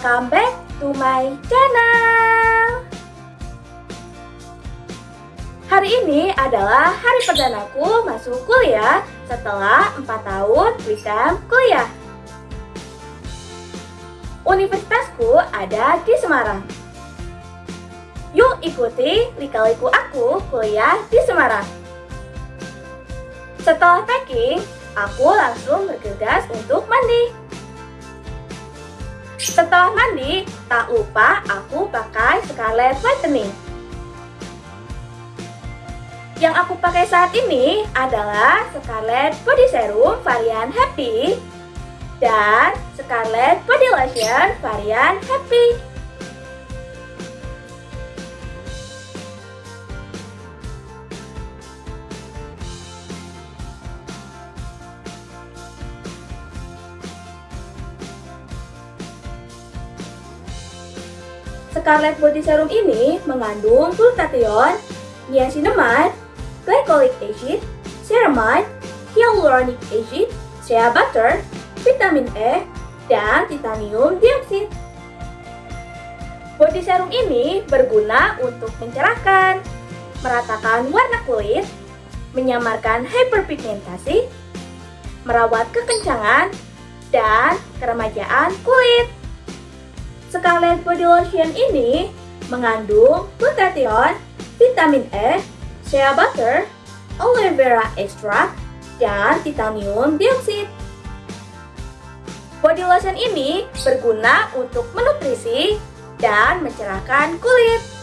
welcome back to my channel. Hari ini adalah hari perdanaku masuk kuliah setelah 4 tahun weekend kuliah. Universitasku ada di Semarang. Yuk ikuti lika-liku aku kuliah di Semarang. Setelah packing, aku langsung bergegas untuk mandi setelah mandi, tak lupa aku pakai Scarlet Whitening. Yang aku pakai saat ini adalah Scarlet Body Serum varian Happy dan Scarlet Body Lotion varian Happy. Scarlet Body Serum ini mengandung glutathione, niacinamide, glycolic acid, ceramide, hyaluronic acid, shea butter, vitamin E, dan titanium dioxide. Body serum ini berguna untuk mencerahkan, meratakan warna kulit, menyamarkan hyperpigmentasi, merawat kekencangan, dan keremajaan kulit. Scarlet Body Lotion ini mengandung glutathione, vitamin E, shea butter, aloe vera extract, dan titanium dioxide. Body lotion ini berguna untuk menutrisi dan mencerahkan kulit.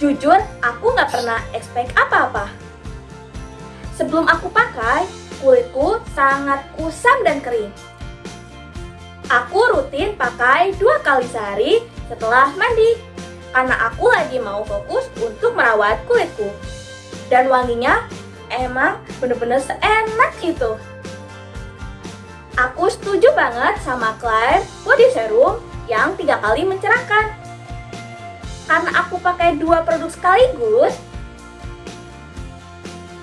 Jujur, aku nggak pernah expect apa-apa. Sebelum aku pakai, kulitku sangat kusam dan kering. Aku rutin pakai dua kali sehari setelah mandi, karena aku lagi mau fokus untuk merawat kulitku. Dan wanginya emang bener-bener seenak itu. Aku setuju banget sama klaim body serum yang tiga kali mencerahkan karena aku pakai dua produk sekaligus,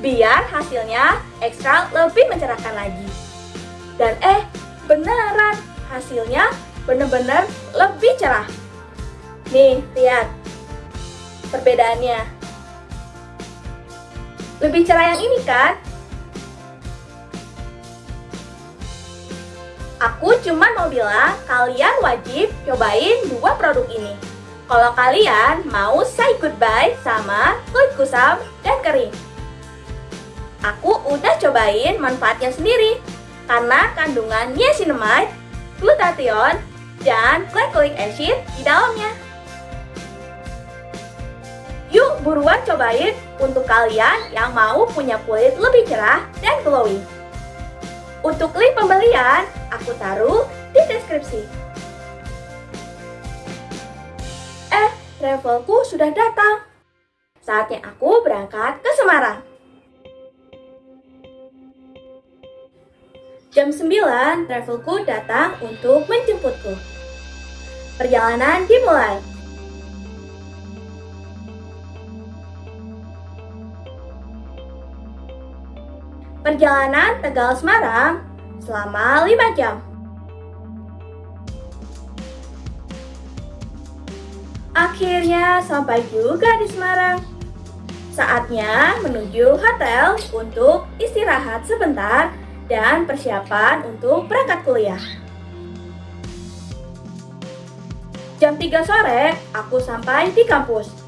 biar hasilnya ekstra lebih mencerahkan lagi. Dan eh, beneran hasilnya bener-bener lebih cerah. Nih, lihat perbedaannya. Lebih cerah yang ini kan? Aku cuma mau bilang kalian wajib cobain dua produk ini. Kalau kalian mau say goodbye sama kulit kusam dan kering. Aku udah cobain manfaatnya sendiri karena kandungan niacinamide, glutathione, dan glycolic acid di dalamnya. Yuk buruan cobain untuk kalian yang mau punya kulit lebih cerah dan glowing. Untuk link pembelian, aku taruh di deskripsi. Travelku sudah datang. Saatnya aku berangkat ke Semarang. Jam 9, travelku datang untuk menjemputku. Perjalanan dimulai. Perjalanan Tegal Semarang selama 5 jam. Akhirnya sampai juga di Semarang. Saatnya menuju hotel untuk istirahat sebentar dan persiapan untuk berangkat kuliah. Jam 3 sore, aku sampai di kampus.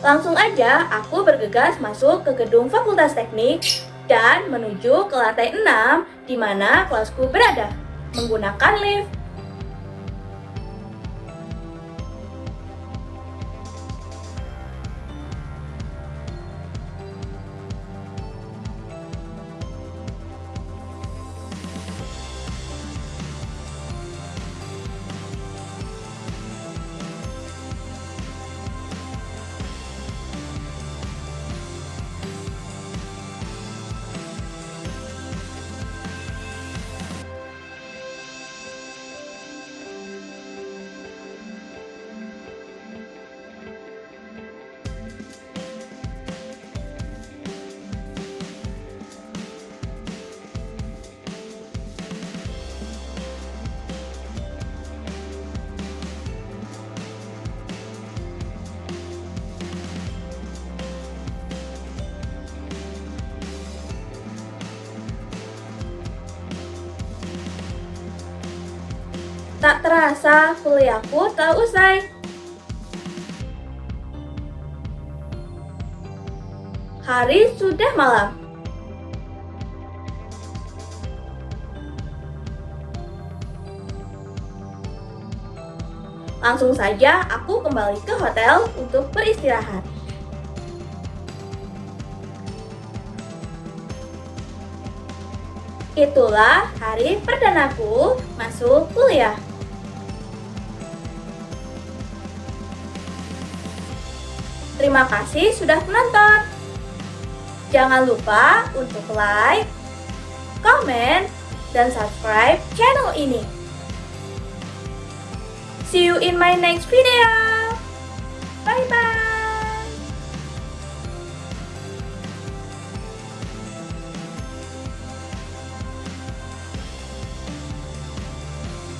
Langsung aja aku bergegas masuk ke gedung Fakultas Teknik dan menuju ke lantai 6 di mana kelasku berada menggunakan lift. Tak terasa kuliahku telah usai. Hari sudah malam. Langsung saja aku kembali ke hotel untuk beristirahat. Itulah hari perdanaku masuk kuliah. Terima kasih sudah menonton. Jangan lupa untuk like, comment, dan subscribe channel ini. See you in my next video. Bye-bye.